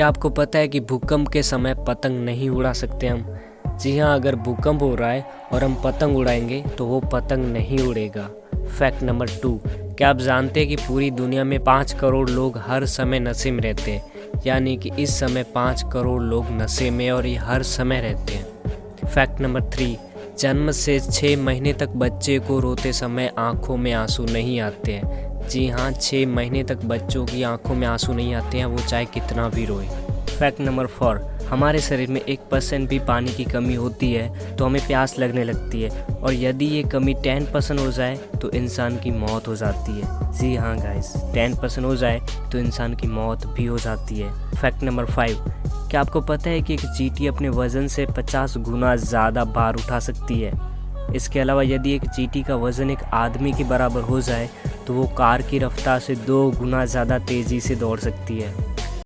क्या आपको पता है कि भूकंप के समय पतंग नहीं उड़ा सकते हम। जी हाँ अगर भूकंप हो रहा है और हम पतंग उड़ाएँगे तो वो पतंग नहीं उड़ेगा। फैक्ट नंबर टू, क्या आप जानते हैं कि पूरी दुनिया में पाँच करोड़ लोग हर समय नशे में रहते हैं? यानी कि इस समय पाँच करोड़ लोग नशे में और ये हर समय रहते हैं। फैक्ट नंबर थ्री, जन्म से छः महीने तक बच्चे को रोते समय आँखों में आँसू नहीं आते हैं। जी हाँ छः महीने तक बच्चों की आँखों में आँसू नहीं आते हैं, वो चाहे कितना भी रोए। फैक्ट नंबर फोर, हमारे शरीर में एक परसेंट भी पानी की कमी होती है तो हमें प्यास लगने लगती है, और यदि ये कमी टेन परसेंट हो जाए तो इंसान की मौत हो जाती है। जी हाँ गाइस टेन परसेंट हो जाए तो इंसान की मौत भी हो जाती है। फैक्ट नंबर फाइव, क्या आपको पता है कि एक चीटी अपने वज़न से 50 गुना ज़्यादा भार उठा सकती है? इसके अलावा यदि एक चीटी का वज़न एक आदमी के बराबर हो जाए तो वो कार की रफ्तार से दो गुना ज़्यादा तेज़ी से दौड़ सकती है।